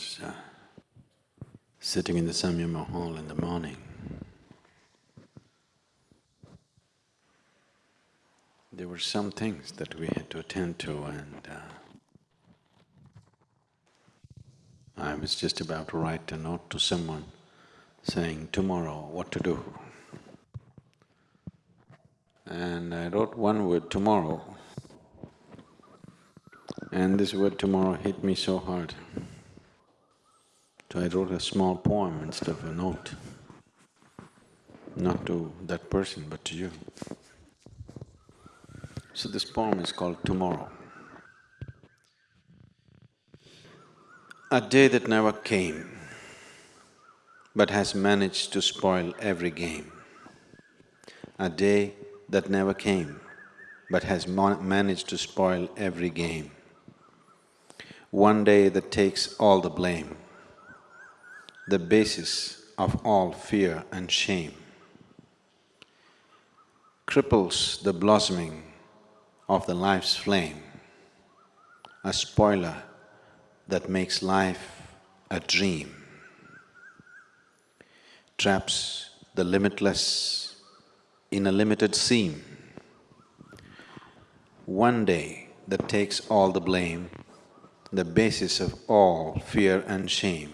was uh, sitting in the Samyama hall in the morning. There were some things that we had to attend to and uh, I was just about to write a note to someone saying tomorrow what to do. And I wrote one word, tomorrow. And this word tomorrow hit me so hard. So I wrote a small poem instead of a note, not to that person but to you. So this poem is called Tomorrow. A day that never came, but has managed to spoil every game. A day that never came, but has managed to spoil every game. One day that takes all the blame the basis of all fear and shame, cripples the blossoming of the life's flame, a spoiler that makes life a dream, traps the limitless in a limited seam. One day that takes all the blame, the basis of all fear and shame,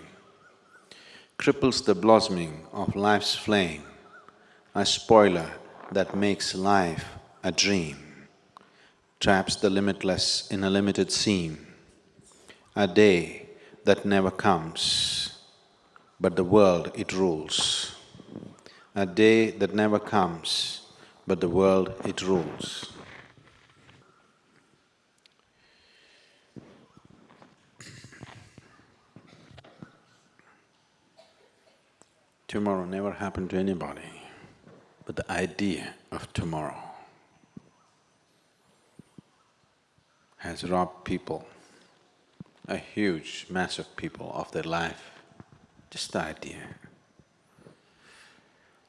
cripples the blossoming of life's flame, a spoiler that makes life a dream, traps the limitless in a limited seam, a day that never comes, but the world it rules. A day that never comes, but the world it rules. Tomorrow never happened to anybody, but the idea of tomorrow has robbed people, a huge mass of people of their life, just the idea.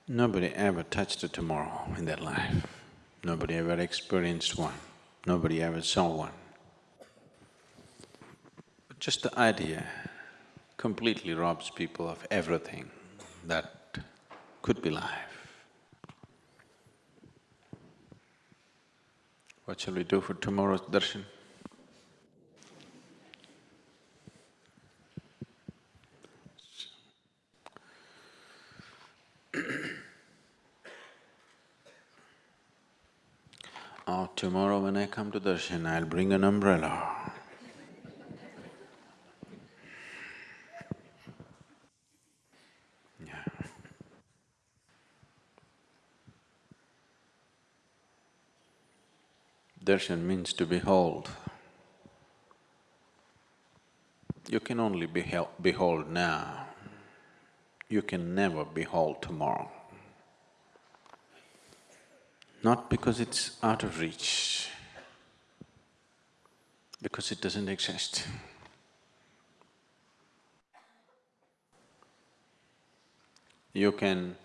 Nobody ever touched a tomorrow in their life, nobody ever experienced one, nobody ever saw one. But just the idea completely robs people of everything that could be life. What shall we do for tomorrow's darshan? oh, tomorrow when I come to darshan, I'll bring an umbrella. Darshan means to behold. You can only behold now, you can never behold tomorrow. Not because it's out of reach, because it doesn't exist. You can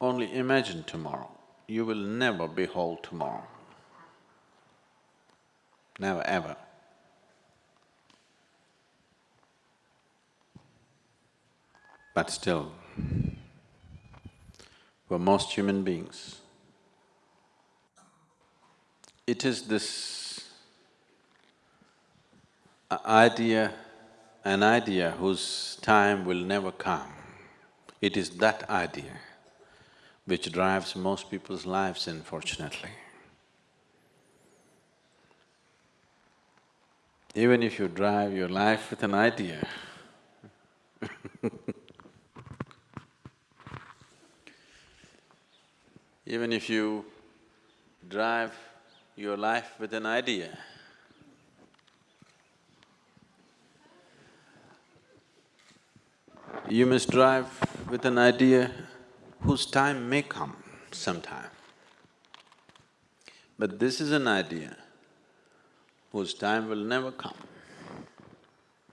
only imagine tomorrow you will never be whole tomorrow. Never ever. But still, for most human beings, it is this idea, an idea whose time will never come. It is that idea which drives most people's lives unfortunately. Even if you drive your life with an idea even if you drive your life with an idea, you must drive with an idea whose time may come sometime. But this is an idea whose time will never come,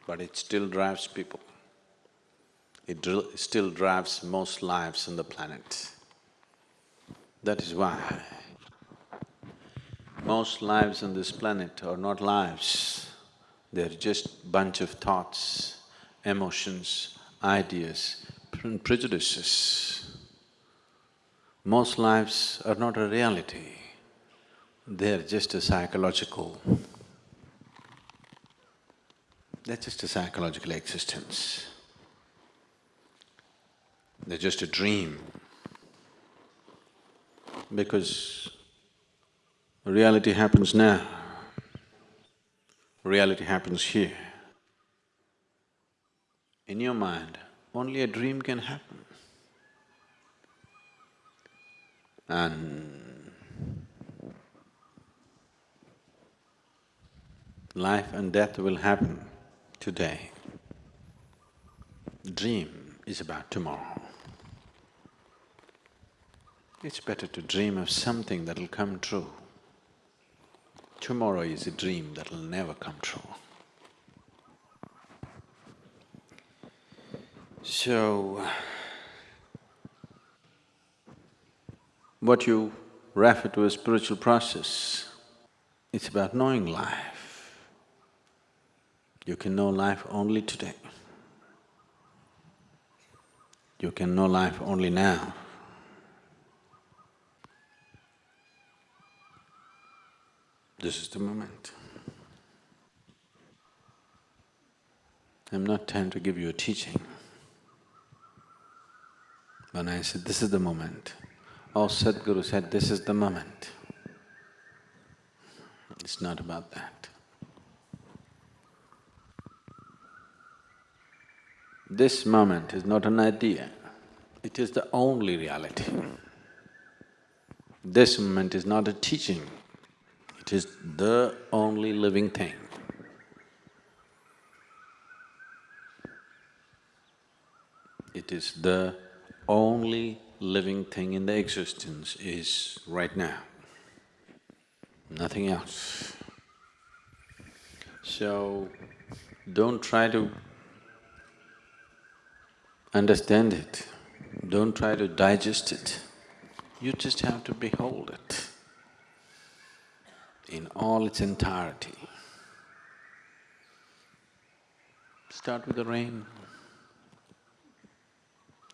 but it still drives people. It still drives most lives on the planet. That is why most lives on this planet are not lives, They're just bunch of thoughts, emotions, ideas, pre- prejudices. Most lives are not a reality, they're just a psychological… They're just a psychological existence. They're just a dream. Because reality happens now, reality happens here. In your mind, only a dream can happen. And life and death will happen today. Dream is about tomorrow. It's better to dream of something that'll come true. Tomorrow is a dream that'll never come true. So, what you refer to as spiritual process, it's about knowing life. You can know life only today. You can know life only now. This is the moment. I'm not trying to give you a teaching. When I said, this is the moment, oh Sadhguru said, this is the moment. It's not about that. This moment is not an idea, it is the only reality. This moment is not a teaching, it is the only living thing. It is the only living thing in the existence is right now, nothing else. So, don't try to understand it, don't try to digest it, you just have to behold it in all its entirety. Start with the rain.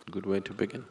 Good way to begin.